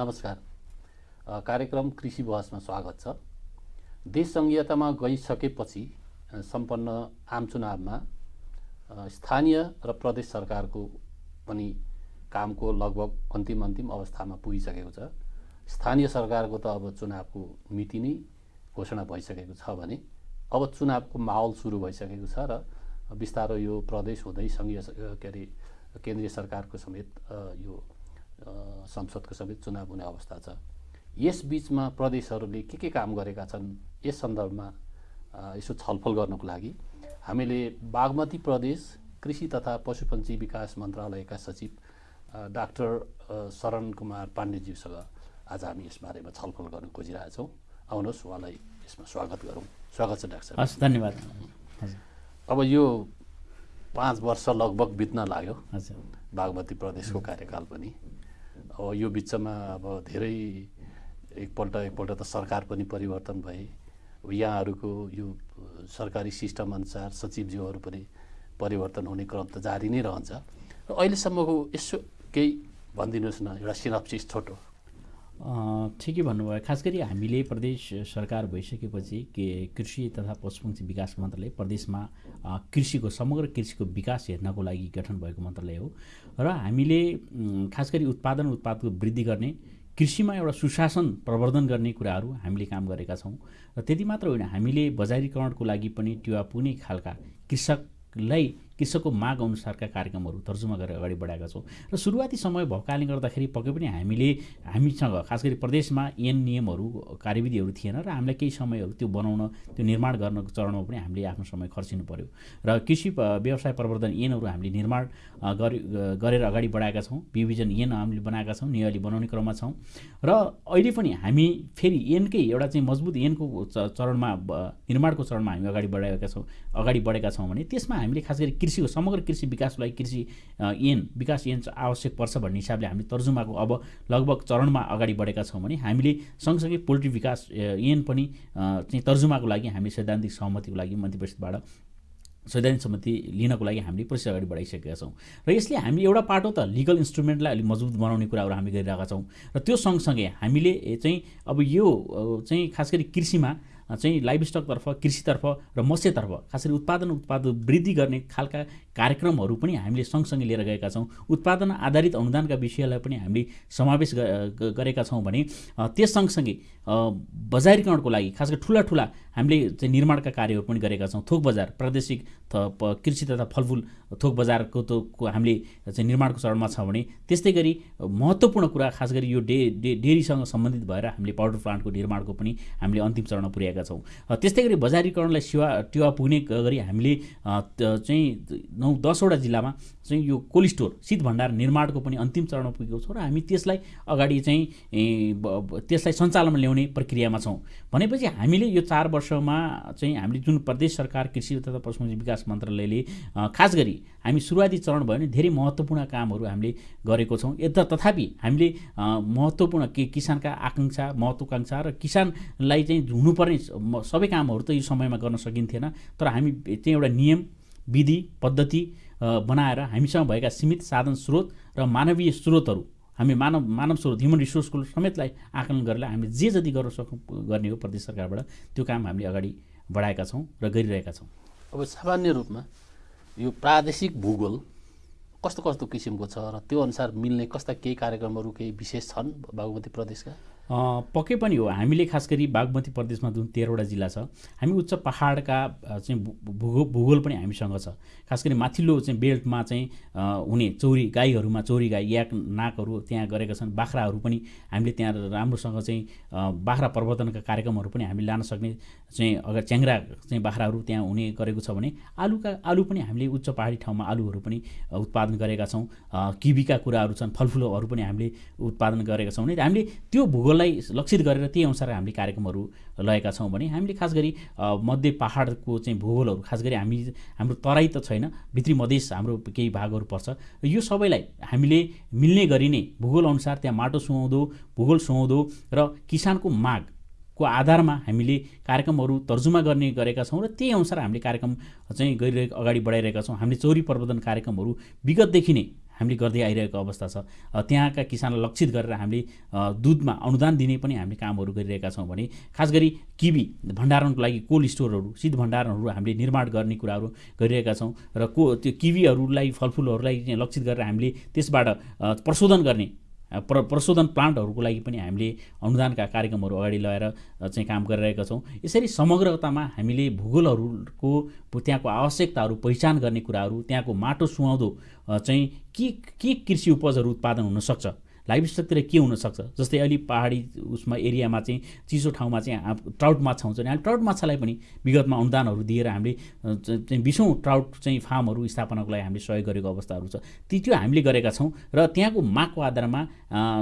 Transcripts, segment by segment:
नमस्कार। कार्यक्रम कृषि बहसमा स्वागत छ। देश सङ्घीयतामा गइसकेपछि सम्पन्न आम चुनावमा स्थानीय र प्रदेश सरकारको पनि कामको लगभग अन्तिम अन्तिम अवस्थामा पुगिसकेको छ। स्थानीय सरकारको त अब चुनावको मिति नै घोषणा भइसकेको छ भने अब चुनावको माहौल सुरु भइसकेको छ र बिस्तारो यो प्रदेश हुँदै सङ्घीय के अरे केन्द्रीय सरकारको समेत यो संसदको समेत चुनाव हुने अवस्था छ। यस बिचमा प्रदेशहरूले के के काम गरेका छन् यस सन्दर्भमा यसो छलफल गर्नको लागि हामीले बागमती प्रदेश कृषि तथा पशुपन्छी विकास मन्त्रालयका सचिव डाक्टर शरण कुमार पाण्डेज्यूसँग आज हामी यस बारेमा छलफल गर्न खोजिरहेछौँ। आउनुहोस् उहाँलाई यसमा स्वागत गरौँ। स्वागत छ डाक्टर हस् धन्यवाद। अब यो पाँच वर्ष लगभग बित्न लाग्यो। बागमती प्रदेशको कार्यकाल पनि। अब यो बिचमा अब धेरै एकपल्ट एकपल्ट त सरकार पनि परिवर्तन भए। यहाँहरूको यो सरकारी सिस्टम अनुसार सचिवज्यूहरू पनि परिवर्तन हुने क्रम त जारी नै रहन्छ। र अहिलेसम्मको यसो केही भनिदिनुहोस् न एउटा सिनप्सिस छोटो। ठिकै भन्नुभयो। खास गरी हामीले प्रदेश सरकार भइसकेपछि के कृषि तथा पशुपक्षी विकास मन्त्रालय प्रदेशमा कृषिको समग्र कृषिको विकास हेर्नको लागि गठन भएको मन्त्रालय हो। र हामीले खास गरी उत्पादन उत्पादको वृद्धि गर्ने कृषिमा एउटा सुशासन प्रवर्धन गर्ने कुराहरू हामीले काम गरेका छौँ। र त्यति मात्र होइन हामीले बजारीकरणको लागि पनि टिवा पुग्ने खालका कृषकलाई कृषकको माग अनुसारका कार्यक्रमहरू तर्जुमा गरेर अगाडि बढाएका छौँ। र सुरुवाती समय भएको कारणले गर्दाखेरि पक्कै पनि हामीले हामीसँग खास गरी प्रदेशमा ऐन नियमहरू कार्यविधिहरू थिएन र हामीलाई केही समयहरू त्यो बनाउन त्यो निर्माण गर्नको चरणमा पनि हामीले आफ्नो समय खर्चिनु पर्यो। र कृषि व्यवसाय प्रवर्धन ऐनहरू हामीले निर्माण गरेर अगाडि बढाएका छौँ। विभिजन ऐन हामीले बनाएका छौँ नियली बनाउने क्रममा छौँ। र अहिले पनि हामी फेरि ऐनकै एउटा चाहिँ मजबुत ऐनको च- चरणमा निर्माणको चरणमा हामी अगाडि बढाएका छौँ अगाडि बढेका छौँ भने त्यसमा हामीले खास गरी कृषिको समग्र कृषि विकासको लागि कृषि ऐन विकास ऐन आवश्यक पर्छ भन्ने हिसाबले हामीले तर्जुमाको अब लगभग चरणमा अगाडि बढेका छौँ भने हामीले सँगसँगै पोल्ट्री विकास ऐन पनि चाहिँ तर्जुमाको लागि हामीले सैद्धान्तिक सहमतिको लागि मन्त्री परिषदबाट सैद्धान्तिक सहमति लिनको लागि हामीले प्रोसेस अगाडि बढाइसकेका छौँ। र यसले हामी एउटा पाटो त लिगल इन्स्ट्रुमेन्टलाई अलिक मजबुत बनाउने कुराहरू हामी गरिरहेका छौँ। र त्यो सँगसँगै हामीले चाहिँ अब यो चाहिँ खास गरी कृषिमा चाहिँ लाइभ स्टकतर्फ कृषितर्फ र मत्स्यतर्फ खास गरी उत्पादन उत्पाद वृद्धि गर्ने खालका कार्यक्रमहरू पनि हामीले सँगसँगै लिएर गएका छौँ। उत्पादन आधारित अनुदानका विषयलाई पनि हामीले समावेश गरेका छौँ भने त्यस सँगसँगै बजारीकरणको लागि खास गरी ठुला ठुला हामीले चाहिँ निर्माणका कार्यहरू पनि गरेका छौँ। थोक बजार प्रादेशिक कृषि तथा फलफुल थोक बजारको त हामीले चाहिँ निर्माणको चरणमा छ भने त्यस्तै गरी महत्त्वपूर्ण कुरा खास गरी यो डे डे डेरीसँग सम्बन्धित भएर हामीले पाउडर प्लान्टको निर्माणको पनि हामीले अन्तिम चरणमा पुर्याएका छौँ। त्यस्तै गरी बजारीकरणलाई सेवा टेवा पुग्ने गरी हामीले चाहिँ नौ दसवटा जिल्लामा चाहिँ यो कोल्ड स्टोर शीत भण्डार निर्माणको पनि अन्तिम चरणमा पुगेको छौँ र हामी त्यसलाई अगाडि चाहिँ त्यसलाई सञ्चालनमा ल्याउने प्रक्रियामा छौँ। भनेपछि हामीले यो चार वर्षमा चाहिँ हामीले जुन प्रदेश सरकार कृषि तथा पशुपक्षी विकास मन्त्रालयले खास गरी हामी सुरुवाती चरण भयो भने धेरै महत्त्वपूर्ण कामहरू हामीले गरेको छौँ। यता तथापि हामीले महत्त्वपूर्ण के किसानका आकाङ्क्षा महत्त्वाकाङ्क्षा र किसानलाई चाहिँ हुनुपर्ने सबै कामहरू त यो समयमा गर्न सकिन्थेन। तर हामी चाहिँ एउटा नियम विधि पद्धति बनाएर हामीसँग भएका सीमित साधन स्रोत र मानवीय स्रोतहरू हामी मानव मानव स्रोत ह्युमन रिसोर्सको समेतलाई आकलन गरेर हामीले जे जति गर्न सकौँ गर्ने हो प्रदेश सरकारबाट त्यो काम हामीले अगाडि बढाएका छौँ र गरिरहेका छौँ। अब सामान्य रूपमा यो प्रादेशिक भूगोल कस्तो कस्तो किसिमको छ र त्यो अनुसार मिल्ने कस्ता केही कार्यक्रमहरू केही विशेष छन् बागमती प्रदेशका? पक्कै पनि हो। हामीले खास गरी बागमती प्रदेशमा जुन तेह्रवटा जिल्ला छ हामी उच्च पहाडका चाहिँ भू- भूगोल भूगोल पनि हामीसँग छ। खास गरी माथिल्लो चाहिँ बेल्टमा चाहिँ हुने चौरी गाईहरूमा चौरी गाई याक नाकहरू त्यहाँ गरेका छन्। बाख्राहरू पनि हामीले त्यहाँ राम्रोसँग चाहिँ बाख्रा प्रवर्धनका कार्यक्रमहरू पनि हामीले लान सक्ने चाहिँ अगर च्याङ्ग्रा चाहिँ बाख्राहरू त्यहाँ हुने गरेको छ भने आलुका आलु पनि हामीले उच्च पहाडी ठाउँमा आलुहरू पनि उत्पादन गरेका छौँ। अ, किवीका कुराहरू छन् फलफुलहरू पनि हामीले उत्पादन गरेका छौँ। भने हामीले त्यो भूगोललाई लक्षित गरेर त्यही अनुसार हामीले कार्यक्रमहरू लगाएका छौँ भने हामीले खास गरी मध्य पहाडको चाहिँ भूगोलहरू खास गरी हामी हाम्रो तराई त छैन भित्री मधेस हाम्रो केही भागहरू पर्छ। यो सबैलाई हामीले मिल्ने गरी नै भूगोल अनुसार त्यहाँ माटो सुहाउँदो भूगोल सुहाउँदो र किसानको माग को आधारमा हामीले कार्यक्रमहरू तर्जुमा गर्ने गरेका छौँ र त्यही अनुसार हामीले कार्यक्रम चाहिँ गरिरहेको अगाडि बढाइरहेका छौँ। हामीले चौरी प्रवर्धन कार्यक्रमहरू विगतदेखि नै हामीले गर्दै आइरहेको अवस्था छ। त्यहाँका किसानलाई लक्षित गरेर हामीले दुधमा अनुदान दिने पनि हामीले कामहरू गरिरहेका छौँ भने खास गरी किबी भण्डारणको लागि कोल्ड स्टोरहरू शीत भण्डारणहरू हामीले निर्माण गर्ने कुराहरू गरिरहेका छौँ। र को त्यो किवीहरूलाई फलफुलहरूलाई लक्षित गरेर हामीले त्यसबाट प्रशोधन गर्ने प्र प्रशोधन प्लान्टहरूको लागि पनि हामीले अनुदानका कार्यक्रमहरू अगाडि लगाएर चाहिँ काम गरिरहेका छौँ। यसरी समग्रतामा हामीले भूगोलहरूको त्यहाँको आवश्यकताहरू पहिचान गर्ने कुराहरू त्यहाँको माटो सुहाउँदो चाहिँ के के कृषि उपजहरू उत्पादन हुनसक्छ? लाइफ स्टकतिर के हुनसक्छ? जस्तै अलि पहाडी उसमा एरियामा चाहिँ चिसो ठाउँमा चाहिँ ट्राउट माछा हुन्छ भने ट्राउट माछालाई पनि विगतमा अनुदानहरू दिएर हामीले चाहिँ बिसौँ ट्राउट चाहिँ फार्महरू स्थापनाको लागि हामीले सहयोग गरेको अवस्थाहरू छ। ती त्यो हामीले गरेका छौँ र त्यहाँको मागको आधारमा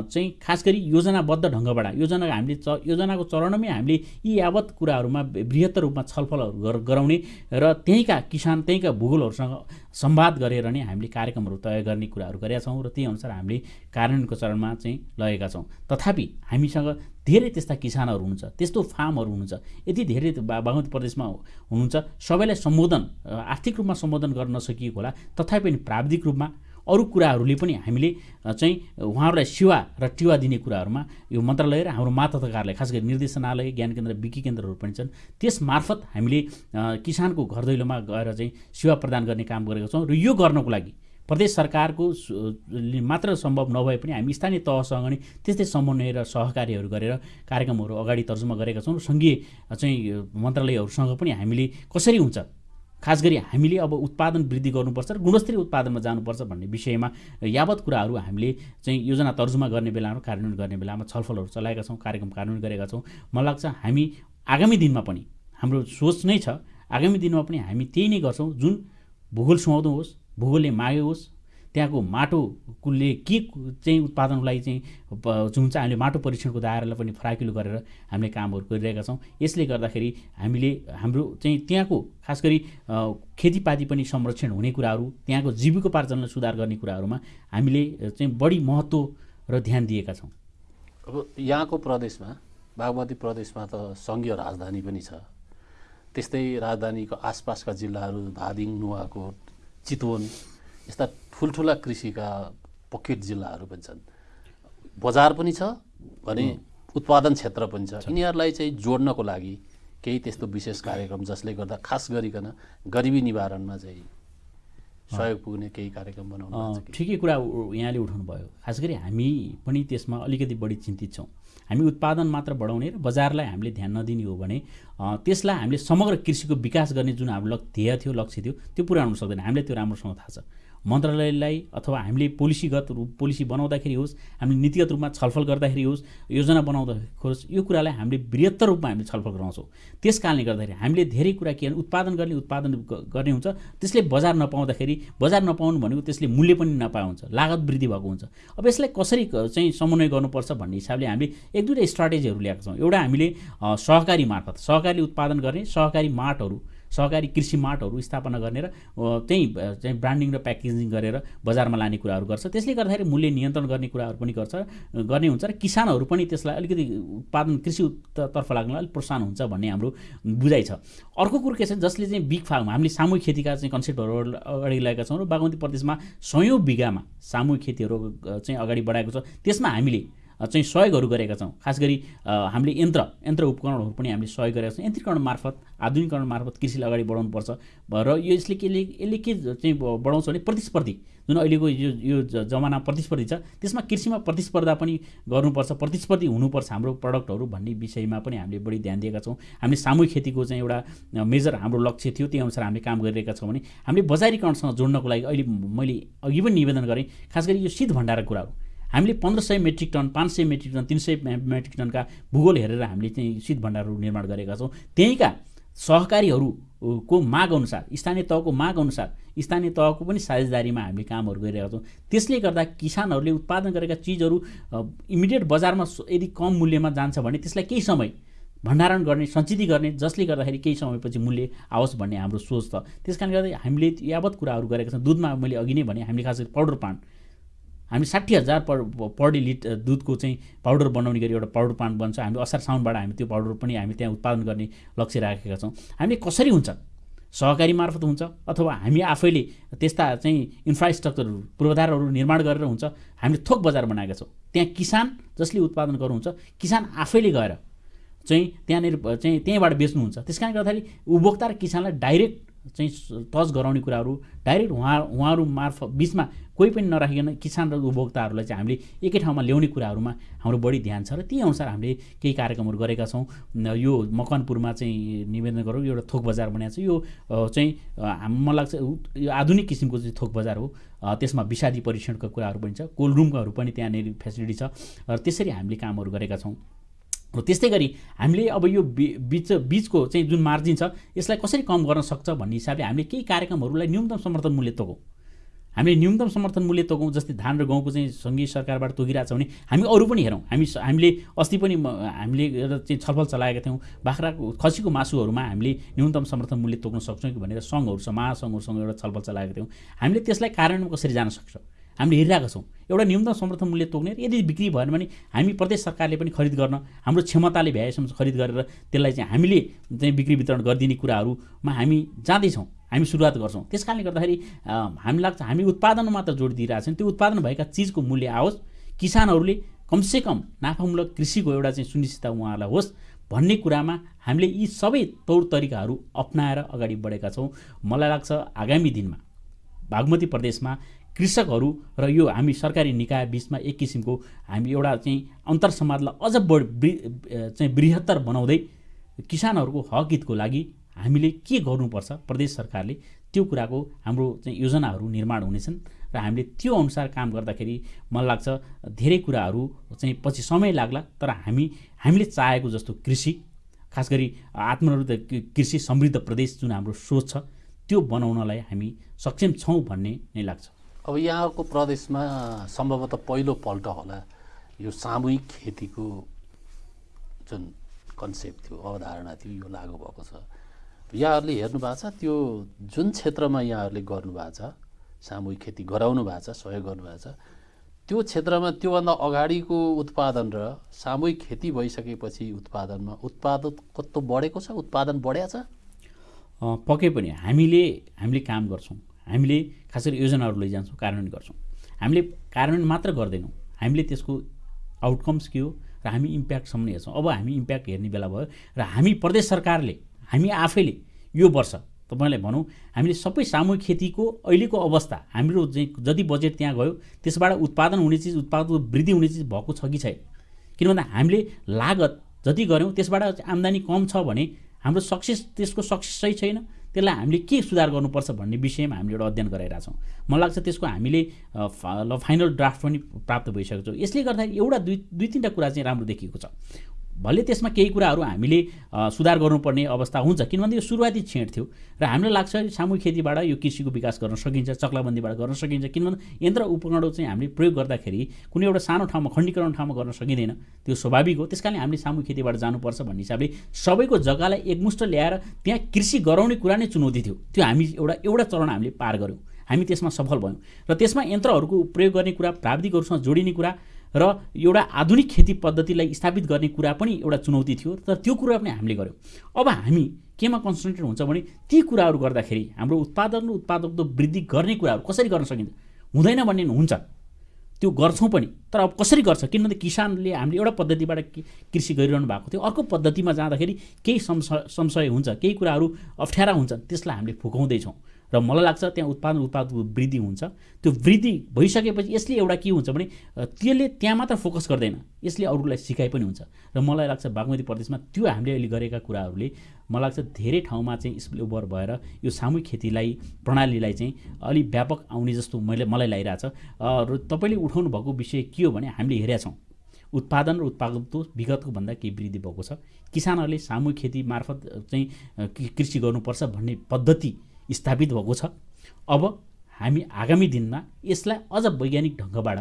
चाहिँ खास गरी योजनाबद्ध ढङ्गबाट योजना हामीले च योजनाको चरणमै हामीले यी यावत कुराहरूमा बृहत्तर रूपमा छलफलहरू गराउने र त्यहीँका किसान त्यहीँका भूगोलहरूसँग संवाद गरेर नै हामीले कार्यक्रमहरू तय गर्ने कुराहरू गरेका छौँ र त्यही अनुसार हामीले कार्यान्वयनको चरणमा चाहिँ लगेका छौँ। तथापि हामीसँग धेरै त्यस्ता किसानहरू हुनुहुन्छ त्यस्तो फार्महरू हुनुहुन्छ यति धेरै बागमती प्रदेशमा हुनुहुन्छ सबैलाई सम्बोधन आर्थिक रूपमा सम्बोधन गर्न नसकिएको होला तथापि पनि प्राविधिक रूपमा अरू कुराहरूले पनि हामीले चाहिँ उहाँहरूलाई सेवा र टिवा दिने कुराहरूमा यो मन्त्रालय र हाम्रो मातहत कार्यालय खास गरी निर्देशनालय ज्ञान केन्द्र विकी केन्द्रहरू पनि छन्। त्यस मार्फत हामीले किसानको घर दैलोमा गएर चाहिँ सेवा प्रदान गर्ने काम गरेका छौँ र यो गर्नको लागि प्रदेश सरकारको मात्र सम्भव नभए पनि हामी स्थानीय तहसँग नै त्यस्तै समन्वय र सहकार्यहरू गरेर कार्यक्रमहरू अगाडि तर्जुमा गरेका छौँ सङ्घीय चाहिँ मन्त्रालयहरूसँग पनि हामीले कसरी हुन्छ? खास गरी हामीले अब उत्पादन वृद्धि गर्नुपर्छ र गुणस्तरीय उत्पादनमा जानुपर्छ भन्ने विषयमा यावत कुराहरू हामीले चाहिँ योजना तर्जुमा गर्ने बेलामा कार्यान्वयन गर्ने बेलामा छलफलहरू चलाएका छौँ कार्यक्रम कार्यान्वयन गरेका छौँ। मलाई लाग्छ हामी आगामी दिनमा पनि हाम्रो सोच नै छ आगामी दिनमा पनि हामी त्यही नै गर्छौँ। जुन भूगोल सुहाउँदो होस् भूगोलले मागे होस् त्यहाँको माटोले के चाहिँ उत्पादनको लागि चाहिँ जुन चाहिँ हामीले माटो परीक्षणको दायरालाई पनि फराकिलो गरेर हामीले कामहरू गरिरहेका छौँ। यसले गर्दाखेरि हामीले हाम्रो चाहिँ त्यहाँको खास गरी खेतीपाती पनि संरक्षण हुने कुराहरू त्यहाँको जीविकोपार्जनलाई सुधार गर्ने कुराहरूमा हामीले चाहिँ बढी महत्त्व र ध्यान दिएका छौँ। अब यहाँको प्रदेशमा बागमती प्रदेशमा त सङ्घीय राजधानी पनि छ। त्यस्तै राजधानीको आसपासका जिल्लाहरू धादिङ नुवाकोट चितवन यस्ता ठुल्ठुला कृषिका पकेट जिल्लाहरू पनि छन्। बजार पनि छ भने उत्पादन क्षेत्र पनि छ। यिनीहरूलाई चाहिँ जोड्नको लागि केही त्यस्तो विशेष कार्यक्रम जसले गर्दा खास गरिकन गरिबी निवारणमा चाहिँ सहयोग पुग्ने केही कार्यक्रम बनाउनु ठिकै कुरा यहाँले उठाउनु भयो खास गरी हामी पनि त्यसमा अलिकति बढी चिन्तित छौँ। हामी उत्पादन मात्र बढाउने र बजारलाई हामीले ध्यान नदिने हो भने त्यसलाई हामीले समग्र कृषिको विकास गर्ने जुन हाम्रो ध्येय थियो लक्ष्य थियो त्यो पुऱ्याउनु सक्दैन। हामीले त्यो राम्रोसँग थाहा छ। मन्त्रालयलाई अथवा हामीले पोलिसीगत रूप पोलिसी बनाउँदाखेरि होस् हामीले नीतिगत रूपमा छलफल गर्दाखेरि होस् योजना बनाउँदाखेरि होस् यो कुरालाई हामीले बृहत्तर रूपमा हामीले छलफल गराउँछौँ। त्यस कारणले गर्दाखेरि हामीले धेरै कुरा के उत्पादन गर्ने उत्पादन गर्ने हुन्छ। त्यसले बजार नपाउँदाखेरि बजार नपाउनु भनेको त्यसले मूल्य पनि नपाए हुन्छ लागत वृद्धि भएको हुन्छ। अब यसलाई कसरी चाहिँ समन्वय गर्नुपर्छ भन्ने हिसाबले हामीले एक दुईवटा स्ट्राटेजीहरू ल्याएको छौँ। एउटा हामीले सहकारी मार्फत सहकारी उत्पादन गर्ने सहकारी माटहरू सहकारी कृषि मार्टहरू स्थापना गर्ने र त्यहीँ चाहिँ ब्रान्डिङ र प्याकेजिङ गरेर बजारमा लाने कुराहरू गर्छ। त्यसले गर्दाखेरि मूल्य नियन्त्रण गर्ने कुराहरू पनि गर्छ गर्ने हुन्छ र किसानहरू पनि त्यसलाई अलिकति उत्पादन कृषि तर्फ लाग्नलाई अलिक प्रोत्साहन हुन्छ भन्ने हाम्रो बुझाइ छ। अर्को कुरो के छ जसले चाहिँ बिग फार्म हामीले सामूहिक खेतीका चाहिँ कन्सेप्टहरू अगाडि लगाएका छौँ र बागमती प्रदेशमा सयौँ बिघामा सामूहिक खेतीहरू चाहिँ अगाडि बढाएको छ। त्यसमा हामीले चाहिँ सहयोगहरू गरेका छौँ। खास गरी हामीले यन्त्र यन्त्र उपकरणहरू पनि हामीले सहयोग गरेका छौँ। यन्त्रीकरण मार्फत आधुनिकरण मार्फत कृषिलाई अगाडि बढाउनुपर्छ। र यो यसले के यसले के चाहिँ बढाउँछ भने प्रतिस्पर्धी। जुन अहिलेको यो यो जमाना प्रतिस्पर्धी छ त्यसमा कृषिमा प्रतिस्पर्धा पनि गर्नुपर्छ प्रतिस्पर्धी हुनुपर्छ हाम्रो प्रडक्टहरू भन्ने विषयमा पनि हामीले बढी ध्यान दिएका छौँ। हामीले सामूहिक खेतीको चाहिँ एउटा मेजर हाम्रो लक्ष्य थियो त्यही अनुसार हामीले काम गरिरहेका छौँ भने हामीले बजारीकरणसँग जोड्नको लागि अहिले मैले अघि पनि निवेदन गरेँ। खास गरी यो शीत भण्डारको कुराहरू हामीले पन्ध्र सय मेट्रिक टन पाँच सय मेट्रिक टन तिन सय मेट्रिक टनका भूगोल हेरेर हामीले चाहिँ शीत भण्डारहरू निर्माण गरेका छौँ। त्यहीँका सहकारीहरूको माग अनुसार स्थानीय तहको माग अनुसार स्थानीय तहको पनि साझेदारीमा हामीले कामहरू गरिरहेका छौँ। त्यसले गर्दा किसानहरूले उत्पादन गरेका चिजहरू इमिडिएट बजारमा यदि कम मूल्यमा जान्छ भने त्यसलाई केही समय भण्डारण गर्ने सञ्चित गर्ने जसले गर्दाखेरि केही समयपछि मूल्य आओस् भन्ने हाम्रो सोच छ। त्यस कारणले गर्दा हामीले यावत कुराहरू गरेका छौँ। दुधमा मैले अघि नै भने हामीले खास गरी पाउडर पान हामी साठी हजार पर पर डे लिट दुधको चाहिँ पाउडर बनाउने गरी एउटा पाउडर प्लान्ट बन्छ। हामी असार साउनबाट हामी त्यो पाउडर पनि हामी त्यहाँ उत्पादन गर्ने लक्ष्य राखेका छौँ। हामीले कसरी हुन्छ? सहकारी मार्फत हुन्छ अथवा हामी आफैले त्यस्ता चाहिँ इन्फ्रास्ट्रक्चरहरू पूर्वाधारहरू निर्माण गरेर हुन्छ हामीले थोक बजार बनाएका छौँ। त्यहाँ किसान जसले उत्पादन गर्नुहुन्छ किसान आफैले गएर चाहिँ त्यहाँनिर चाहिँ त्यहीँबाट बेच्नुहुन्छ। त्यस कारणले गर्दाखेरि उपभोक्ता र किसानलाई डाइरेक्ट चाहिँ टच गराउने कुराहरू डाइरेक्ट उहाँ उहाँहरू मार्फत बिचमा कोही पनि नराखिकन किसान र उपभोक्ताहरूलाई चाहिँ हामीले एकै ठाउँमा ल्याउने कुराहरूमा हाम्रो बढी ध्यान छ र त्यही अनुसार हामीले केही कार्यक्रमहरू गरेका छौँ। यो मकनपुरमा चाहिँ निवेदन गरौँ एउटा थोक बजार बनाएको छ। यो चाहिँ मलाई लाग्छ यो आधुनिक किसिमको चाहिँ थोक बजार हो। त्यसमा विषादी परीक्षणका कुराहरू पनि छ कोल्ड रुमहरू पनि त्यहाँनिर फेसिलिटी छ। र त्यसरी हामीले कामहरू गरेका छौँ। र त्यस्तै गरी हामीले अब यो बिच बिचको चाहिँ जुन मार्जिन छ यसलाई कसरी कम गर्न सक्छ भन्ने हिसाबले हामीले केही कार्यक्रमहरूलाई न्यूनतम समर्थन मूल्य तोकौँ हामीले न्यूनतम समर्थन मूल्य तोकौँ जस्तै धान र गहुँको चाहिँ सङ्घीय सरकारबाट तोकिरहेको छ भने हामी अरू पनि हेरौँ। हामी हामीले अस्ति पनि हामीले चाहिँ छलफल चलाएका थियौँ। बाख्राको खसीको मासुहरूमा हामीले न्यूनतम समर्थन मूल्य तोक्न सक्छौँ कि भनेर सङ्घहरू छ महासङ्घहरूसँग एउटा छलफल चलाएका थियौँ। हामीले त्यसलाई कार्यान्वयन कसरी जान सक्छ? हामीले हेरिरहेका छौँ। एउटा न्यूनतम समर्थन मूल्य तोक्ने यदि बिक्री भएन भने हामी प्रदेश सरकारले पनि खरिद गर्न हाम्रो क्षमताले भ्याएसम्म खरिद गरेर त्यसलाई चाहिँ हामीले चाहिँ बिक्री वितरण गरिदिने कुराहरूमा हामी जाँदैछौँ हामी सुरुवात गर्छौँ। त्यस कारणले गर्दाखेरि हामी लाग्छ हामी उत्पादनमा मात्र जोड दिइरहेको छौँ। त्यो उत्पादन भएका चिजको मूल्य आओस् किसानहरूले कमसेकम नाफामूलक कृषिको एउटा चाहिँ सुनिश्चितता उहाँहरूलाई होस् भन्ने कुरामा हामीले यी सबै तौर तरिकाहरू अप्नाएर अगाडि बढेका छौँ। मलाई लाग्छ आगामी दिनमा बागमती प्रदेशमा कृषकहरू र यो हामी सरकारी निकाय बिचमा एक किसिमको हामी एउटा चाहिँ अन्तर समाजलाई अझ बढी चाहिँ बृहत्तर बनाउँदै किसानहरूको हक हितको लागि हामीले के गर्नुपर्छ? प्रदेश सरकारले त्यो कुराको हाम्रो चाहिँ योजनाहरू निर्माण हुनेछन् र हामीले त्यो अनुसार काम गर्दाखेरि मलाई लाग्छ धेरै कुराहरू चाहिँ पछि समय लाग्ला तर हामी हामीले चाहेको जस्तो कृषि खास गरी आत्मनिर्भर कृषि समृद्ध प्रदेश जुन हाम्रो सोच छ त्यो बनाउनलाई हामी सक्षम छौँ भन्ने नै लाग्छ। अब यहाँको प्रदेशमा सम्भवतः पहिलोपल्ट होला यो सामूहिक खेतीको जुन कन्सेप्ट थियो अवधारणा थियो यो लागु भएको छ। यहाँहरूले हेर्नु भएको छ त्यो जुन क्षेत्रमा यहाँहरूले गर्नुभएको छ सामूहिक खेती गराउनु भएको छ सहयोग गर्नुभएको छ त्यो क्षेत्रमा त्योभन्दा अगाडिको उत्पादन र सामूहिक खेती भइसकेपछि उत्पादनमा उत्पादकत्व बढेको छ उत्पादन बढ्या छ? पक्कै पनि हामीले हामीले काम गर्छौँ। हामीले खास गरी योजनाहरू लैजान्छौँ कार्यान्वयन गर्छौँ। हामीले कार्यान्वयन मात्र गर्दैनौँ। हामीले त्यसको आउटकम्स के हो र हामी इम्प्याक्टसम्म हेर्छौँ। अब हामी इम्प्याक्ट हेर्ने बेला भयो र हामी प्रदेश सरकारले हामी आफैले यो वर्ष तपाईँलाई भनौँ हामीले सबै सामूहिक खेतीको अहिलेको अवस्था हाम्रो जति बजेट त्यहाँ गयो त्यसबाट उत्पादन हुने चिज उत्पादनको वृद्धि हुने चिज भएको छ कि छैन? किन भन्दा हामीले लागत जति गऱ्यौँ त्यसबाट आम्दानी कम छ भने हाम्रो सक्सेस त्यसको सक्सेस सही छैन त्यसलाई हामीले के सुधार गर्नुपर्छ भन्ने विषयमा हामीले एउटा अध्ययन गराइरहेछौँ मलाई लाग्छ त्यसको हामीले फाइनल ड्राफ्ट पनि प्राप्त भइसकेको छौँ। यसले गर्दा एउटा दुई दुई तिनवटा कुरा चाहिँ राम्रो देखिएको छ। भले त्यसमा केही कुराहरू हामीले सुधार गर्नुपर्ने अवस्था हुन्छ किनभने यो सुरुवाती छेड थियो र हामीलाई लाग्छ सामूहिक खेतीबाट यो कृषिको विकास गर्न सकिन्छ चक्लाबन्दीबाट गर्न सकिन्छ किनभने यन्त्र उपकरणहरू चाहिँ हामीले प्रयोग गर्दाखेरि कुनै एउटा सानो ठाउँमा खण्डीकरण ठाउँमा गर्न सकिँदैन त्यो स्वाभाविक हो। त्यस कारणले हामीले सामूहिक खेतीबाट जानुपर्छ भन्ने हिसाबले सबैको जग्गालाई एकमुष्ट ल्याएर त्यहाँ कृषि गराउने कुरा नै चुनौती थियो। त्यो हामी एउटा एउटा चरण हामीले पार गऱ्यौँ। हामी त्यसमा सफल भयौँ। र त्यसमा यन्त्रहरूको प्रयोग गर्ने कुरा प्राविधिकहरूसँग जोडिने कुरा र एउटा आधुनिक खेती पद्धतिलाई स्थापित गर्ने कुरा पनि एउटा चुनौती थियो तर त्यो कुरा पनि हामीले गऱ्यौँ अब हामी केमा कन्सन्ट्रेट हुन्छ भने ती कुराहरू गर्दाखेरि हाम्रो उत्पादन र उत्पादकत्व वृद्धि गर्ने कुराहरू कसरी गर्न सकिन्छ? हुँदैन भन्ने हुन्छ। त्यो गर्छौँ पनि तर अब कसरी गर्छ? किनभने किसानले हामीले एउटा पद्धतिबाट कृषि गरिरहनु भएको थियो। अर्को पद्धतिमा जाँदाखेरि केही संशय हुन्छ केही कुराहरू अप्ठ्यारा हुन्छन् त्यसलाई हामीले फुकाउँदैछौँ। र मलाई लाग्छ त्यहाँ उत्पादन उत्पादको वृद्धि हुन्छ। त्यो वृद्धि भइसकेपछि यसले एउटा के हुन्छ भने त्यसले त्यहाँ मात्र फोकस गर्दैन। यसले अरूलाई सिकाइ पनि हुन्छ। र मलाई लाग्छ बागमती प्रदेशमा त्यो हामीले अहिले गरेका कुराहरूले मलाई लाग्छ धेरै ठाउँमा चाहिँ स्पिल ओभर भएर यो सामूहिक खेतीलाई प्रणालीलाई चाहिँ अलिक व्यापक आउने जस्तो मैले मलाई लागिरहेछ। र तपाईँले उठाउनु भएको विषय के हो भने हामीले हेरेका छौँ। उत्पादन र उत्पादकत्व विगतको भन्दा केही वृद्धि भएको छ। किसानहरूले सामूहिक खेती मार्फत चाहिँ कृषि गर्नुपर्छ भन्ने पद्धति स्थापित भएको छ। अब हामी आगामी दिनमा यसलाई अझ वैज्ञानिक ढङ्गबाट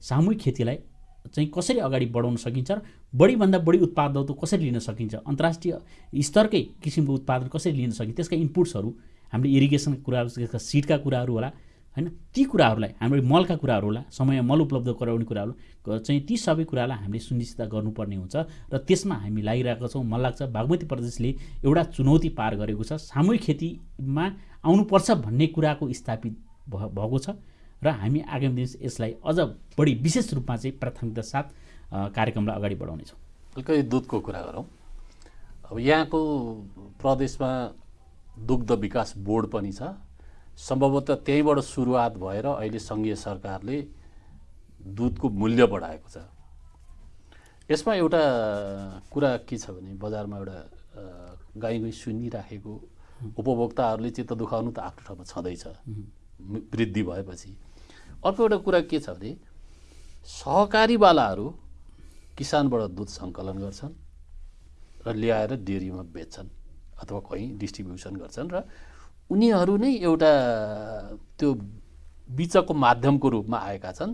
सामूहिक खेतीलाई चाहिँ कसरी अगाडि बढाउन सकिन्छ र बढीभन्दा बढी उत्पादकत्व कसरी लिन सकिन्छ? अन्तर्राष्ट्रिय स्तरकै किसिमको उत्पादन कसरी लिन सकिन्छ? त्यसका इनपुट्सहरू हामीले इरिगेसनको कुराहरू त्यसका सिडका कुराहरू होला होइन? ती कुराहरूलाई हाम्रो मलका कुराहरू होला समय मल उपलब्ध गराउने कुराहरू चाहिँ ती सबै कुरालाई हामीले सुनिश्चित गर्नुपर्ने हुन्छ र त्यसमा हामी लागिरहेका छौँ। मलाई लाग्छ बागमती प्रदेशले एउटा चुनौती पार गरेको छ। सामूहिक खेतीमा आउनुपर्छ भन्ने कुराको स्थापित भएको छ। र हामी आगामी दिन यसलाई अझ बढी विशेष रूपमा चाहिँ प्राथमिकता साथ कार्यक्रमलाई अगाडि बढाउनेछौँ। अलिकति दुधको कुरा गरौँ। अब यहाँको प्रदेशमा दुग्ध विकास बोर्ड पनि छ। सम्भवतः त्यहीँबाट सुरुवात भएर अहिले सङ्घीय सरकारले दुधको मूल्य बढाएको छ। यसमा एउटा कुरा के छ भने बजारमा एउटा गाई गुई सुनिराखेको उपभोक्ताहरूले चित्त दुखाउनु त आफ्नो ठाउँमा छँदैछ। वृद्धि भएपछि। अर्को एउटा कुरा के छ भने सहकारीवालाहरू किसानबाट दुध सङ्कलन गर्छन् र ल्याएर डेरीमा बेच्छन् अथवा कहीँ डिस्ट्रिब्युसन गर्छन् र उनीहरू नै एउटा त्यो बिचको माध्यमको रूपमा आएका छन्।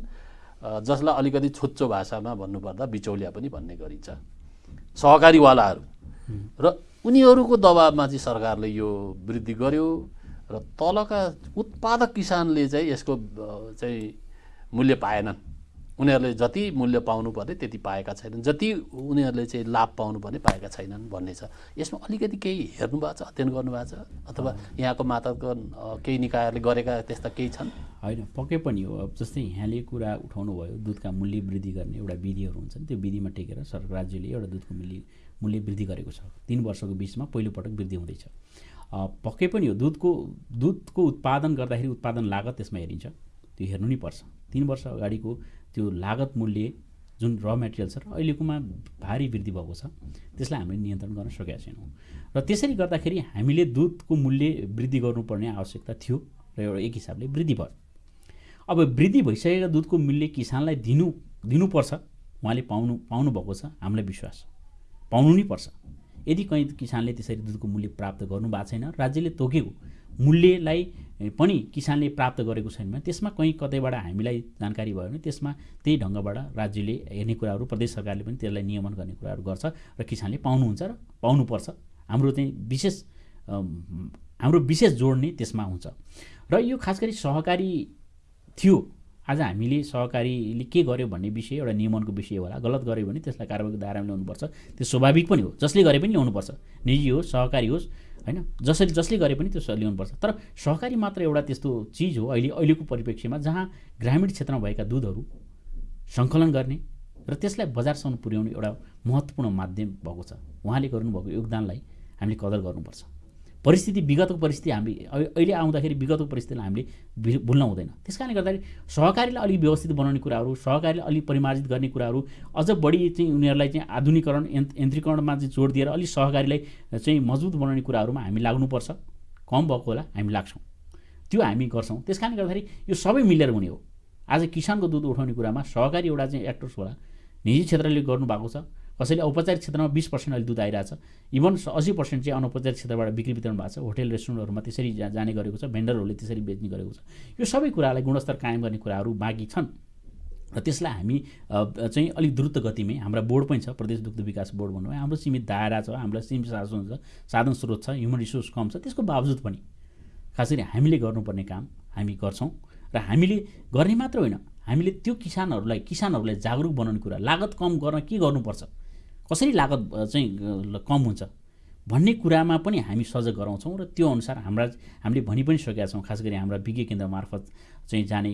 जसलाई अलिकति छोच्चो भाषामा भन्नुपर्दा बिचौलिया पनि भन्ने गरिन्छ। सहकारीवालाहरू र उनीहरूको दबाबमा चाहिँ सरकारले यो वृद्धि गर्यो र तलका उत्पादक किसानले चाहिँ यसको चाहिँ मूल्य पाएनन्। उनीहरूले जति मूल्य पाउनुपर्ने त्यति पाएका छैनन्। जति उनीहरूले चाहिँ लाभ पाउनुपर्ने पाएका छैनन् भन्ने छ। यसमा अलिकति केही हेर्नु भएको छ अध्ययन गर्नुभएको छ? अथवा यहाँको माताको केही निकायहरूले गरेका त्यस्ता केही छन्? होइन पक्कै पनि हो। अब जस्तै यहाँले कुरा उठाउनु भयो दुधका मूल्य वृद्धि गर्ने एउटा विधिहरू हुन्छन्। त्यो विधिमा टेकेर सरकार राज्यले एउटा दुधको मूल्य मूल्य वृद्धि गरेको छ। तिन वर्षको बिचमा पहिलोपटक वृद्धि हुँदैछ। पक्कै पनि हो दुधको दुधको उत्पादन गर्दाखेरि उत्पादन लागत त्यसमा हेरिन्छ। त्यो हेर्नु नै पर्छ। तिन वर्ष अगाडिको त्यो लागत मूल्य जुन र मेटेरियल छ र अहिलेकोमा भारी वृद्धि भएको छ त्यसलाई हामीले नियन्त्रण गर्न सकेका छैनौँ। र त्यसरी गर्दाखेरि हामीले दुधको मूल्य वृद्धि गर्नुपर्ने आवश्यकता थियो र एउटा एक हिसाबले वृद्धि भयो। अब वृद्धि भइसकेका दुधको मूल्य किसानलाई दिनु दिनुपर्छ उहाँले पाउनु पाउनुभएको छ हामीलाई विश्वास छ। पाउनु नै पर्छ। यदि कहीँ किसानले त्यसरी दुधको मूल्य प्राप्त गर्नु भएको छैन राज्यले तोकेको मूल्यलाई पनि किसानले प्राप्त गरेको छैन भने त्यसमा कहीँ कतैबाट हामीलाई जानकारी भयो भने त्यसमा त्यही ढङ्गबाट राज्यले हेर्ने कुराहरू प्रदेश सरकारले पनि त्यसलाई नियमन गर्ने कुराहरू गर्छ र किसानले पाउनुहुन्छ र पाउनुपर्छ। हाम्रो चाहिँ विशेष हाम्रो विशेष जोड नै त्यसमा हुन्छ। र यो खास गरी सहकारी थियो आज हामीले सहकारीले के गर्यो भन्ने विषय एउटा नियमनको विषय होला गलत गर्यो भने त्यसलाई कारबाहीको दायरामा ल्याउनुपर्छ। त्यो स्वाभाविक पनि हो जसले गरे पनि ल्याउनुपर्छ। निजी होस् सहकारी होस् होइन जसले जसले गरे पनि त्यो ल्याउनुपर्छ। तर सहकारी मात्र एउटा त्यस्तो चिज हो अहिले अहिलेको परिप्रेक्ष्यमा जहाँ ग्रामीण क्षेत्रमा भएका दुधहरू सङ्कलन गर्ने र त्यसलाई बजारसम्म पुर्याउने एउटा महत्त्वपूर्ण माध्यम भएको छ। उहाँले गर्नुभएको योगदानलाई हामीले कदर गर्नुपर्छ। परिस्थिति विगतको परिस्थिति हामी अहि- अहिले आउँदाखेरि विगतको परिस्थितिलाई हामीले भुल्न हुँदैन। त्यस कारणले गर्दाखेरि सहकारीलाई अलिक व्यवस्थित बनाउने कुराहरू सहकारीलाई अलिक परिमार्जित गर्ने कुराहरू अझ बढी चाहिँ उनीहरूलाई चाहिँ आधुनिकरण यन्त्र यन्त्रीकरणमा चाहिँ जोड दिएर अलिक सहकारीलाई चाहिँ मजबुत बनाउने कुराहरूमा हामी लाग्नुपर्छ। कम भएको होला हामी लाग्छौँ। त्यो हामी गर्छौँ। त्यस कारणले गर्दाखेरि यो सबै मिलेर हुने हो। आज किसानको दुध उठाउने कुरामा सहकारी एउटा चाहिँ एक्टर्स होला निजी क्षेत्रले गर्नुभएको छ। कसैले औपचारिक क्षेत्रमा बिस पर्सेन्ट अहिले दुध आइरहेछ। इभन असी पर्सेन्ट चाहिँ अनौपचारिक क्षेत्रबाट बिक्री वितरण भएको छ। होटेल रेस्टुरेन्टहरूमा त्यसरी जाने गरेको छ। भेन्डरहरूले त्यसरी बेच्ने गरेको छ। यो सबै कुरालाई गुणस्तर कायम गर्ने कुराहरू बाँकी छन्। र त्यसलाई हामी चाहिँ अलिक द्रुत गतिमै हाम्रा बोर्ड पनि छ। प्रदेश दुग्ध विकास बोर्ड भन्नु हाम्रो सीमित दायरा छ हामीलाई सीमित साधन छ साधन स्रोत छ ह्युमन रिसोर्स कम छ। त्यसको बावजुद पनि खास गरी हामीले गर्नुपर्ने काम हामी गर्छौँ। र हामीले गर्ने मात्र होइन। हामीले त्यो किसानहरूलाई किसानहरूलाई जागरुक बनाउने कुरा लागत कम गर्न के गर्नुपर्छ? कसरी लागत चाहिँ कम हुन्छ? भन्ने कुरामा पनि हामी सजग गराउँछौँ र त्यो अनुसार हाम्रा हामीले भनि पनि सकेका छौँ खास गरी हाम्रा विज्ञ केन्द्र मार्फत चाहिँ जाने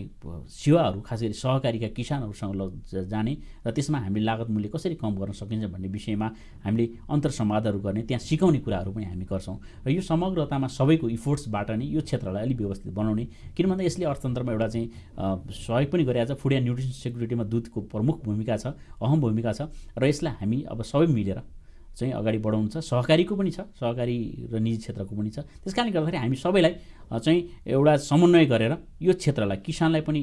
सेवाहरू खास गरी सहकारीका किसानहरूसँग ल जाने र त्यसमा हामीले लागत मूल्य कसरी कम गर्न सकिन्छ भन्ने विषयमा हामीले अन्तर संवादहरू गर्ने त्यहाँ सिकाउने कुराहरू पनि हामी गर्छौँ। र यो समग्रतामा सबैको इफोर्ट्सबाट नै यो क्षेत्रलाई अलिक व्यवस्थित बनाउने किन भन्दा यसले अर्थतन्त्रमा एउटा चाहिँ सहयोग पनि गरिरहेको छ फुड एन्ड न्युट्रिसन सेक्युरिटीमा दुधको प्रमुख भूमिका छ अहम भूमिका छ र यसलाई हामी अब सबै मिलेर चाहिँ अगाडि बढाउनु छ। सहकारीको पनि छ सहकारी र निजी क्षेत्रको पनि छ। त्यस कारणले गर्दाखेरि हामी सबैलाई चाहिँ एउटा समन्वय गरेर यो क्षेत्रलाई किसानलाई पनि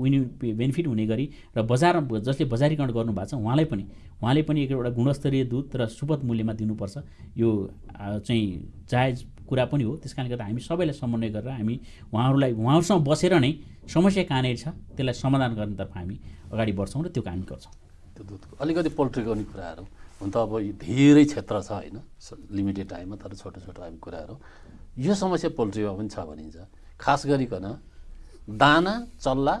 विनि बेनिफिट हुने गरी र बजार जसले बजारीकरण गर्नुभएको छ उहाँलाई पनि उहाँले पनि एक एउटा गुणस्तरीय दुध र सुपथ मूल्यमा दिनुपर्छ। यो चाहिँ जायज कुरा पनि हो। त्यस कारणले गर्दा हामी सबैलाई समन्वय गरेर हामी उहाँहरूलाई उहाँहरूसँग बसेर नै समस्या कहाँनिर छ त्यसलाई समाधान गर्नेतर्फ हामी अगाडि बढ्छौँ र त्यो काम गर्छौँ। त्यो दुधको अलिकति पोल्ट्रीको पनि कुराहरू। हुन त अब धेरै क्षेत्र छ होइन लिमिटेड टाइममा तर छोटो छोटो हामी कुराहरू। यो समस्या पोल्ट्रीमा पनि छ भनिन्छ। खास गरिकन दाना चल्ला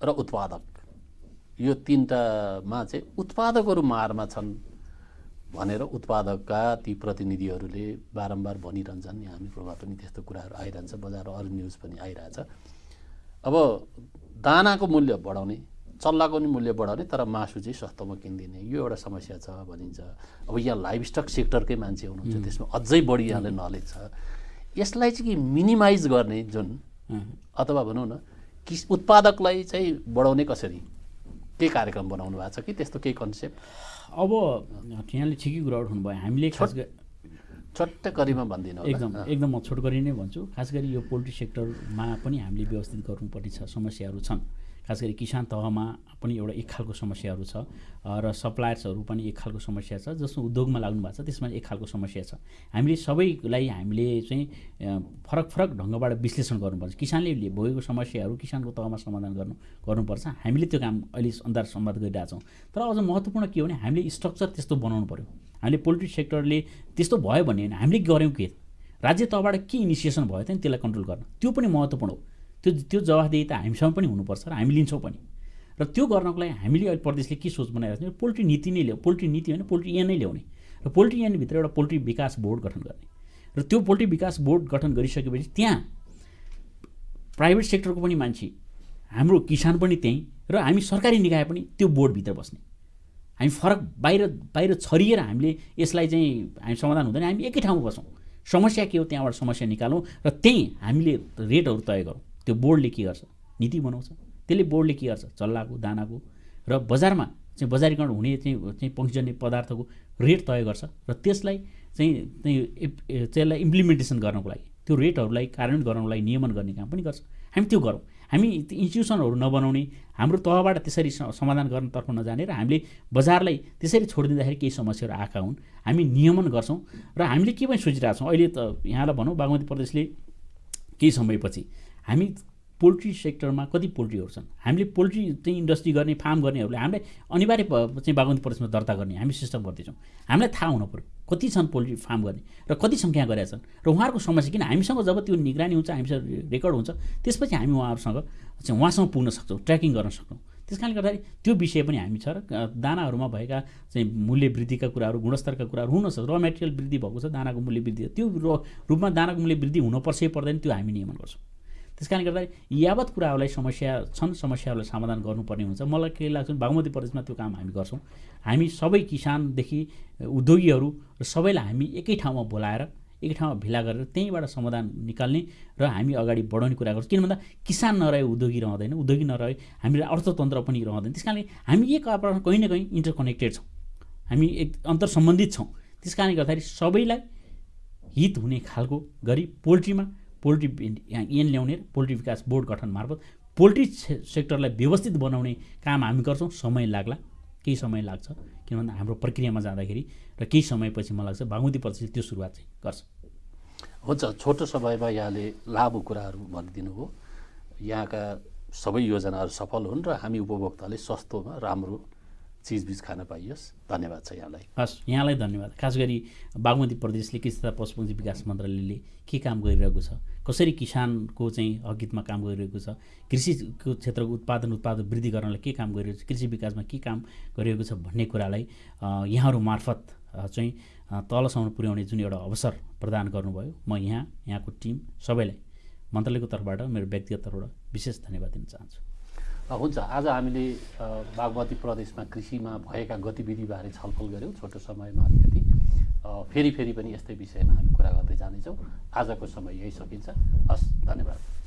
र उत्पादक। यो तिनवटामा चाहिँ उत्पादकहरू मारमा छन् भनेर उत्पादकका ती प्रतिनिधिहरूले बारम्बार भनिरहन्छन्। हामीहरूमा पनि त्यस्तो कुराहरू आइरहन्छ। बजार अरू न्युज पनि आइरहेछ। अब दानाको मूल्य बढाउने चल्लाको नि मूल्य बढाउने तर मासु चाहिँ सस्तोमा किनिदिने। यो एउटा समस्या छ भनिन्छ। अब यहाँ लाइभ स्टक सेक्टरकै मान्छे हुनुहुन्छ त्यसमा अझै बढी यहाँले नलेज छ। यसलाई चाहिँ कि मिनिमाइज गर्ने जुन अथवा भनौँ न कि उत्पादकलाई चाहिँ बढाउने कसरी? के कार्यक्रम बनाउनु भएको छ कि त्यस्तो केही कन्सेप्ट? अब यहाँले ठिकै कुरा उठाउनुभयो हामीले खास गरी छोट्टै करीमा भनिदिनु। एकदम एकदम म छोट गरी नै भन्छु। खास गरी यो पोल्ट्री सेक्टरमा पनि हामीले व्यवस्थित गर्नुपर्ने छ समस्याहरू छन्। खास गरी किसान तहमा पनि एउटा एक खालको समस्याहरू छ र सप्लायर्सहरू पनि एक खालको समस्या छ जसमा उद्योगमा लाग्नु भएको छ त्यसमा एक खालको समस्या छ। हामीले सबैलाई हामीले चाहिँ फरक फरक ढङ्गबाट विश्लेषण गर्नुपर्छ। किसानले भोगेको समस्याहरू किसानको तहमा समाधान गर्नु गर्नुपर्छ। हामीले त्यो काम अहिले अन्दाज सम्वाद गरिरहेछौँ तर अझ महत्त्वपूर्ण के हो भने हामीले स्ट्रक्चर त्यस्तो बनाउनु पऱ्यो हामीले पोल्ट्री सेक्टरले त्यस्तो भयो भने हामीले गऱ्यौँ के? राज्य तहबाट के इनिसिएसन भयो त नि त्यसलाई कन्ट्रोल गर्न। त्यो पनि महत्त्वपूर्ण हो। त्यो त्यो जवाफदेही त हामीसँग पनि हुनुपर्छ र हामी लिन्छौँ पनि। र त्यो गर्नको लागि हामीले अहिले प्रदेशले के सोच बनाइरहेको छ पोल्ट्री नीति नै ल्याउ पोल्ट्री नीति होइन पोल्ट्री ऐन नै ल्याउने। र पोल्ट्री ऐनभित्र एउटा पोल्ट्री विकास बोर्ड गठन गर्ने। र त्यो पोल्ट्री विकास बोर्ड गठन गरिसकेपछि त्यहाँ प्राइभेट सेक्टरको पनि मान्छे हाम्रो किसान पनि त्यहीँ र हामी सरकारी निकाय पनि त्यो बोर्डभित्र बस्ने। हामी फरक बाहिर बाहिर छरिएर हामीले यसलाई चाहिँ हामी समाधान हुँदैन हामी एकै ठाउँमा बसौँ समस्या के हो? त्यहाँबाट समस्या निकालौँ र त्यहीँ हामीले रेटहरू तय गरौँ। त्यो बोर्डले के गर्छ? नीति बनाउँछ। त्यसले बोर्डले के गर्छ? चल्लाको दानाको र बजारमा चाहिँ बजारीकरण हुने चाहिँ चाहिँ पहुँचजन्य पदार्थको रेट तय गर्छ र त्यसलाई चाहिँ चाहिँ त्यसलाई इम्प्लिमेन्टेसन गर्नको लागि त्यो रेटहरूलाई कार्यान्वयन गराउनको लागि नियमन गर्ने काम पनि गर्छ। हामी त्यो गरौँ। हामी त्यो इन्स्टिट्युसनहरू नबनाउने हाम्रो तहबाट त्यसरी समाधान गर्नतर्फ नजाने र हामीले बजारलाई त्यसरी छोडिदिँदाखेरि केही समस्याहरू आएका हुन्। हामी नियमन गर्छौँ र हामीले के पनि सोचिरहेको छौँ अहिले त यहाँलाई भनौँ बागमती प्रदेशले केही समयपछि हामी पोल्ट्री सेक्टरमा कति पोल्ट्रीहरू छन्? हामीले पोल्ट्री चाहिँ इन्डस्ट्री गर्ने फार्म गर्नेहरूले हामीलाई अनिवार्य चाहिँ बागमती प्रदेशमा दर्ता गर्ने हामी सिस्टम गर्दैछौँ। हामीलाई थाहा हुनु पऱ्यो कति छन् पोल्ट्री फार्म गर्ने र कति सङ्ख्या गरेका छन्? र उहाँहरूको समस्या किन? हामीसँग जब त्यो निगरानी हुन्छ हामीसँग रेकर्ड हुन्छ त्यसपछि हामी उहाँहरूसँग चाहिँ उहाँसँग पुग्न सक्छौँ ट्र्याकिङ गर्न सक्छौँ। त्यस कारणले गर्दाखेरि त्यो विषय पनि हामी छ र दानाहरूमा भएका चाहिँ मूल्य वृद्धिका कुराहरू गुणस्तरका कुराहरू हुनसक्छ र मेटेरियल वृद्धि भएको छ दानाको मूल्य वृद्धि त्यो रूपमा दानाको मूल्य वृद्धि हुनुपर्छ पर्दैन त्यो हामी नियमन गर्छौँ। त्यस कारणले गर्दाखेरि यावत कुराहरूलाई समस्या छन् समस्याहरूलाई समाधान गर्नुपर्ने हुन्छ। मलाई के लाग्छ बागमती प्रदेशमा त्यो काम हामी गर्छौँ। हामी सबै किसानदेखि उद्योगीहरू र सबैलाई हामी एकै ठाउँमा बोलाएर एकै ठाउँमा भेला गरेर त्यहीँबाट समाधान निकाल्ने र हामी अगाडि बढाउने कुरा गर्छौँ। किन भन्दा किसान नरहे उद्योगी रहँदैन उद्योगी नरहे हामीलाई अर्थतन्त्र पनि रहँदैन। त्यस कारणले हामी एक आपसमा कहीँ न कहीँ इन्टरकनेक्टेड छौँ। हामी एक अन्तर सम्बन्धित छौँ। त्यस कारणले गर्दाखेरि सबैलाई हित हुने खालको गरी पोल्ट्रीमा पोल्ट्री यहाँ ऐन ल्याउने पोल्ट्री विकास बोर्ड गठन मार्फत पोल्ट्री सेक्टरलाई व्यवस्थित बनाउने काम हामी गर्छौँ। समय लाग्ला। केही समय लाग्छ। किन भन्दा हाम्रो प्रक्रियामा जाँदाखेरि र केही समयपछि मलाई लाग्छ बागमती प्रदेशले त्यो सुरुवात चाहिँ गर्छ। हुन्छ। छोटो समयमा यहाँले लामो कुराहरू भनिदिनु हो। यहाँका सबै योजनाहरू सफल हुन् र हामी उपभोक्ताले सस्तोमा राम्रो चिजबिज खान पाइयोस्। धन्यवाद छ यहाँलाई। हस् यहाँलाई धन्यवाद। खास गरी बागमती प्रदेशले कृषि तथा पशुपक्षी विकास मन्त्रालयले के काम गरिरहेको छ? कसरी किसानको चाहिँ हकितमा काम गरिरहेको छ? कृषिको क्षेत्रको उत्पादन उत्पादन वृद्धि गर्नलाई के काम गरिरहेको छ? कृषि विकासमा के काम गरिरहेको छ भन्ने कुरालाई यहाँहरू मार्फत चाहिँ तलसम्म पुर्याउने जुन एउटा अवसर प्रदान गर्नुभयो म यहाँ यहाँको टिम सबैलाई मन्त्रालयको तर्फबाट मेरो व्यक्तिगत तर्फबाट विशेष धन्यवाद दिन चाहन्छु। हुन्छ आज हामीले बागमती प्रदेशमा कृषिमा भएका गतिविधिबारे छलफल गऱ्यौँ छोटो समयमा अलिकति। फेरि फेरि पनि यस्तै विषयमा हामी कुरा गर्दै जानेछौँ आजको समय यही सकिन्छ। हस् धन्यवाद।